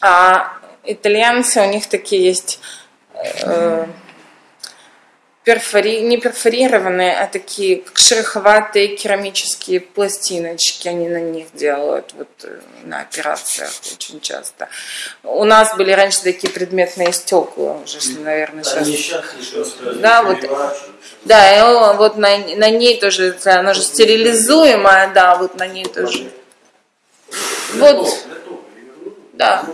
А итальянцы, у них такие есть э, перфори, не перфорированные, а такие шероховатые керамические пластиночки, они на них делают вот э, на операциях очень часто. У нас были раньше такие предметные стекла, уже, наверное, сейчас. Они сейчас да, вот, да, и вот на, на ней тоже, она же стерилизуемая, да, вот на ней тоже. Вот, да.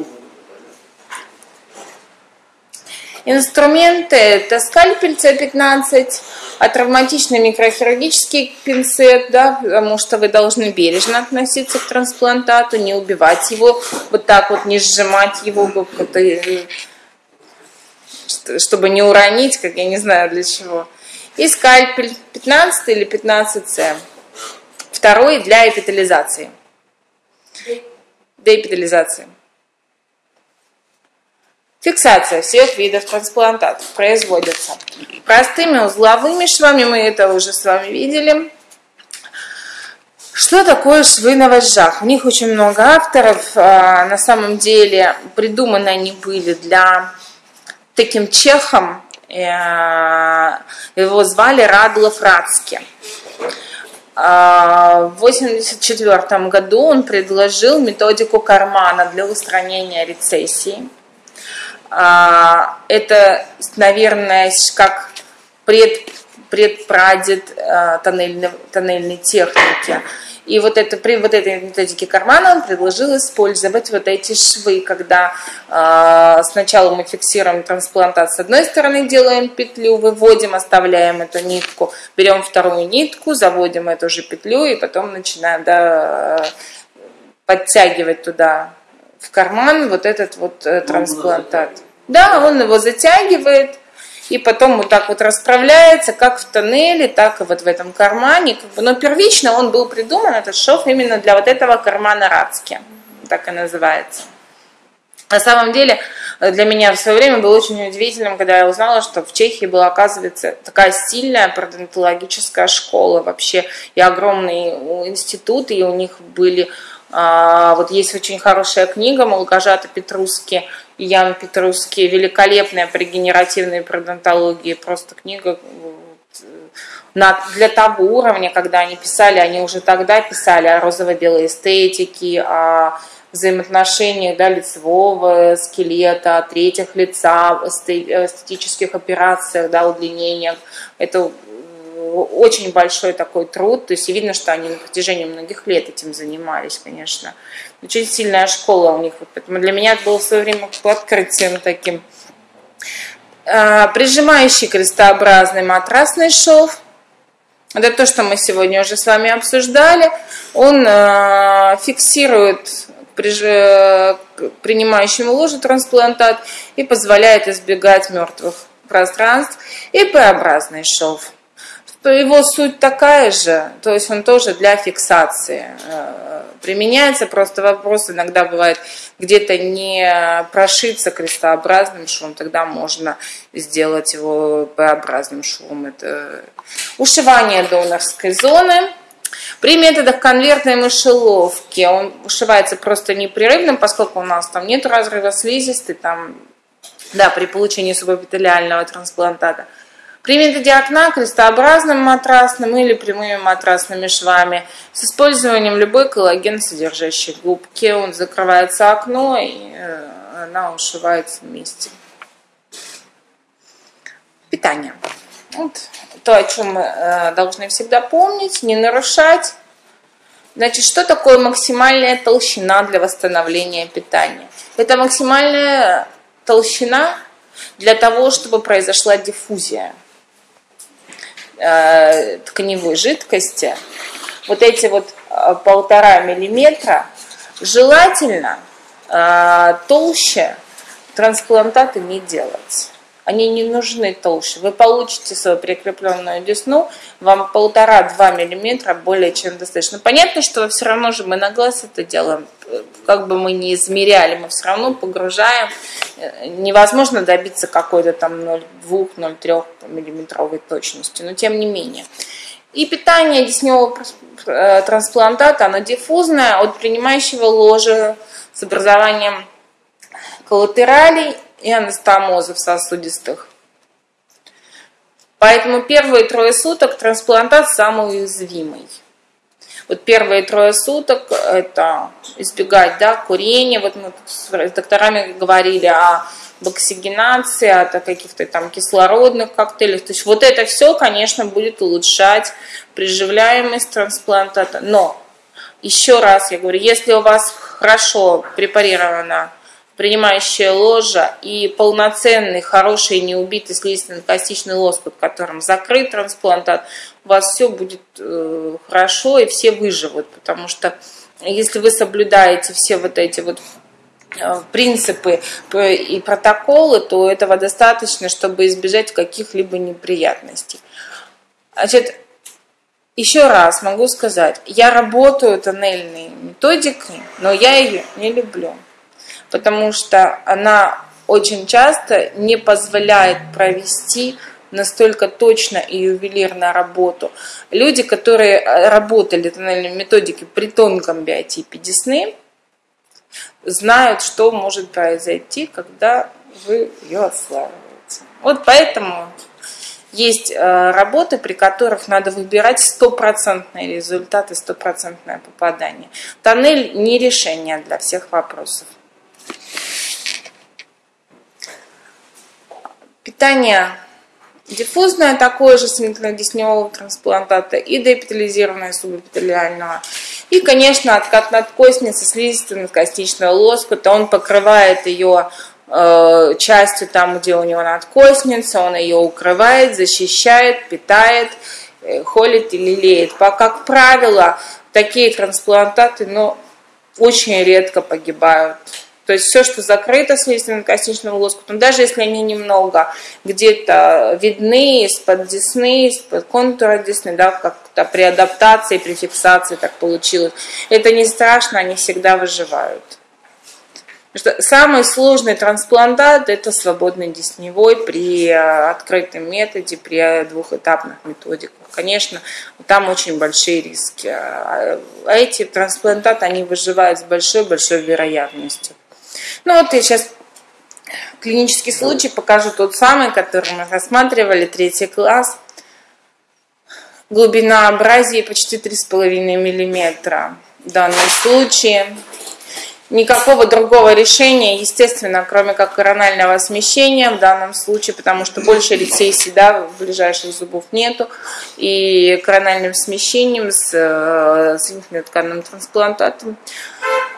Инструменты – это скальпель С15, а травматичный микрохирургический пинцет, да, потому что вы должны бережно относиться к трансплантату, не убивать его, вот так вот не сжимать его, чтобы не уронить, как я не знаю для чего. И скальпель 15 или 15С. Второй для эпитализации. Деэпитализации. Фиксация всех видов трансплантатов производится простыми узловыми швами, мы это уже с вами видели. Что такое швы на вожжах? У них очень много авторов. А, на самом деле придуманы они были для таким чехом. Э, его звали Радлов Радски. А, в 1984 году он предложил методику кармана для устранения рецессии. А, это, наверное, как пред, предпрадед а, тоннельной, тоннельной техники. И вот это, при вот этой методике кармана он предложил использовать вот эти швы, когда э, сначала мы фиксируем трансплантат с одной стороны, делаем петлю, выводим, оставляем эту нитку, берем вторую нитку, заводим эту же петлю и потом начинаем да, подтягивать туда в карман вот этот вот э, трансплантат. Да, он его затягивает, и потом вот так вот расправляется, как в тоннеле, так и вот в этом кармане. Но первично он был придуман, этот шов, именно для вот этого кармана Рацки, так и называется. На самом деле, э, для меня в свое время было очень удивительным, когда я узнала, что в Чехии была, оказывается, такая сильная пародонтологическая школа вообще, и огромный институт, и у них были а, вот есть очень хорошая книга Молгожата Петруски и Ян Петруски, великолепная при генеративной пародонтологии, просто книга на, для того уровня, когда они писали, они уже тогда писали о розово-белой эстетике, о взаимоотношениях да, лицевого скелета, третьих лица, эстетических операциях, да, удлинениях. Это очень большой такой труд, то есть видно, что они на протяжении многих лет этим занимались, конечно. Очень сильная школа у них, поэтому для меня это было в свое время открытием таким. А, прижимающий крестообразный матрасный шов, это то, что мы сегодня уже с вами обсуждали. Он э, фиксирует приж... принимающему ложу трансплантат и позволяет избегать мертвых пространств. И П-образный шов его суть такая же, то есть он тоже для фиксации э, применяется, просто вопрос иногда бывает где-то не прошиться крестообразным швом, тогда можно сделать его П-образным швом. Это ушивание донорской зоны. При методах конвертной мышеловки он ушивается просто непрерывным, поскольку у нас там нет разрыва слизистой, там, да, при получении субэпителиального трансплантата – при методе окна крестообразным матрасным или прямыми матрасными швами с использованием любой коллаген содержащей губки. Он закрывается окно и э, она ушивается вместе. Питание. Вот то, о чем мы э, должны всегда помнить, не нарушать. Значит, что такое максимальная толщина для восстановления питания? Это максимальная толщина для того, чтобы произошла диффузия э, тканевой жидкости, вот эти вот э, полтора миллиметра, желательно э, толще трансплантаты не делать. Они не нужны толще. Вы получите свою прикрепленную десну, вам полтора-два миллиметра более чем достаточно. Понятно, что все равно же мы на глаз это делаем, как бы мы не измеряли, мы все равно погружаем. Невозможно добиться какой-то там 0,2-0,3 миллиметровой точности, но тем не менее. И питание десневого э, трансплантата, оно диффузное от принимающего ложа с образованием коллатералей и анастомозов сосудистых. Поэтому первые трое суток трансплантат самый уязвимый. Вот первые трое суток это избегать да, курения. Вот мы с докторами говорили о оксигенации, от каких-то там кислородных коктейлях. То есть вот это все, конечно, будет улучшать приживляемость трансплантата. Но еще раз я говорю, если у вас хорошо препарирована принимающая ложа и полноценный, хороший, неубитый слизистно-костичный лоскут, которым закрыт трансплантат, у вас все будет э, хорошо и все выживут, потому что если вы соблюдаете все вот эти вот э, принципы и протоколы, то этого достаточно, чтобы избежать каких-либо неприятностей. Значит, еще раз могу сказать, я работаю тоннельной методикой, но я ее не люблю потому что она очень часто не позволяет провести настолько точно и ювелирно работу. Люди, которые э, работали в тоннельной методике при тонком биотипе десны, знают, что может произойти, когда вы ее отслаиваете. Вот поэтому есть э, работы, при которых надо выбирать стопроцентные результаты, стопроцентное попадание. Тоннель не решение для всех вопросов. Питание диффузное такое же синклинодесневого трансплантата и деэпитализированное субэпителиального. И, конечно, откат надкостницы слизистой надкостичного лоскута, он покрывает ее э, частью там, где у него надкостница, он ее укрывает, защищает, питает, э, холит и лелеет. Как правило, такие трансплантаты ну, очень редко погибают. То есть все, что закрыто слизистым-костичным лоскутом, даже если они немного где-то видны из-под десны, из-под контура десны, да, как-то при адаптации, при фиксации так получилось, это не страшно, они всегда выживают. Что самый сложный трансплантат – это свободный десневой при э, открытом методе, при двухэтапных методиках. Конечно, там очень большие риски. А эти трансплантаты, они выживают с большой-большой вероятностью. Ну вот я сейчас клинический случай покажу тот самый, который мы рассматривали, третий класс. Глубина абразии почти 3,5 мм. В данном случае никакого другого решения, естественно, кроме как коронального смещения в данном случае, потому что больше рецессий да, ближайших зубов нету, и корональным смещением с, э, с тканным трансплантатом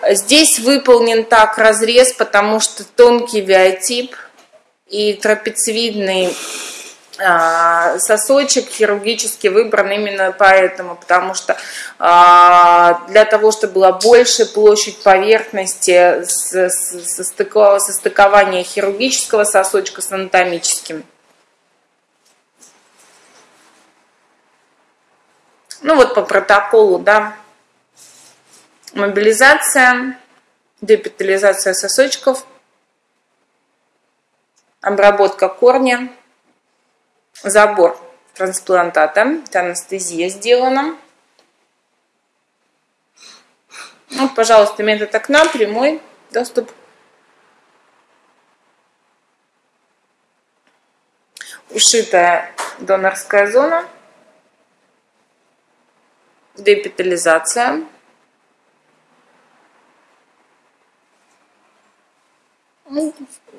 Здесь выполнен так разрез, потому что тонкий виотип и трапециевидный а, сосочек хирургически выбран именно поэтому, потому что а, для того, чтобы была большая площадь поверхности состыкования хирургического сосочка с анатомическим. Ну вот по протоколу, да, мобилизация, депитализация сосочков, обработка корня, забор трансплантата, анестезия сделана. Вот, пожалуйста, метод окна, прямой доступ. Ушитая донорская зона, депитализация.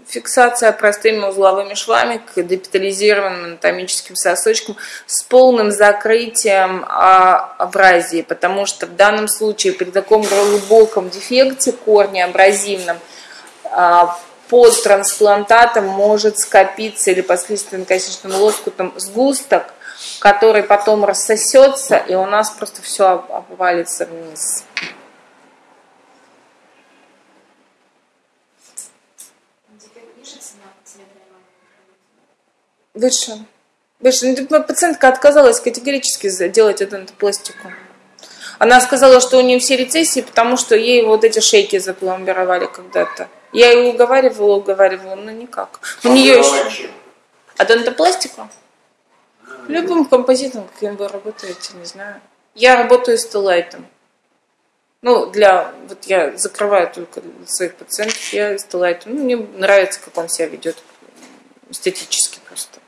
Фиксация простыми узловыми швами к депитализированным анатомическим сосочкам с полным закрытием абразии, потому что в данном случае при таком глубоком дефекте корня абразивном а, под трансплантатом может скопиться или под слизистым лоскутом сгусток, который потом рассосется, и у нас просто все обвалится вниз. Выше. Выше. Ну, пациентка отказалась категорически делать эту пластику. Она сказала, что у нее все рецессии, потому что ей вот эти шейки запломбировали когда-то. Я ее уговаривала, уговаривала, но никак. У нее еще... А дентопластику? Любым композитом, каким вы работаете, не знаю. Я работаю с Телайтом. Ну, для, вот я закрываю только своих пациентов, я Стеллайту, ну, мне нравится, как он себя ведет эстетически просто.